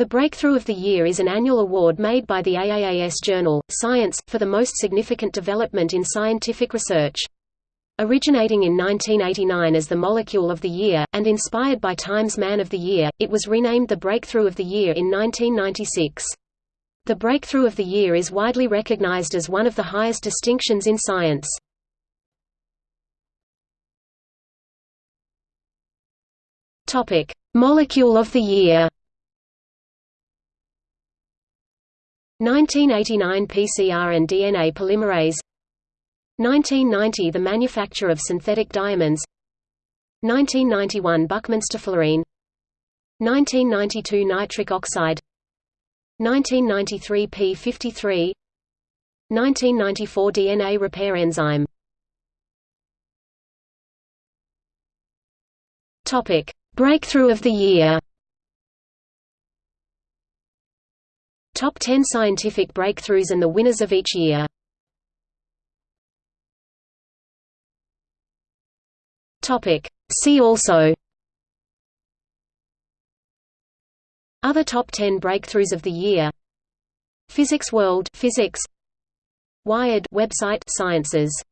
The Breakthrough of the Year is an annual award made by the AAAS journal, Science, for the most significant development in scientific research. Originating in 1989 as the Molecule of the Year, and inspired by Time's Man of the Year, it was renamed the Breakthrough of the Year in 1996. The Breakthrough of the Year is widely recognized as one of the highest distinctions in science. Molecule of the Year 1989 PCR and DNA polymerase. 1990 – The manufacture of synthetic diamonds. 1991 Buckminster fullerene 1992 Nitric oxide. 1993 P53 1994 DNA repair enzyme. Breakthrough of the Year Top 10 scientific breakthroughs and the winners of each year. Topic. See also. Other top 10 breakthroughs of the year. Physics World Physics. Wired website Sciences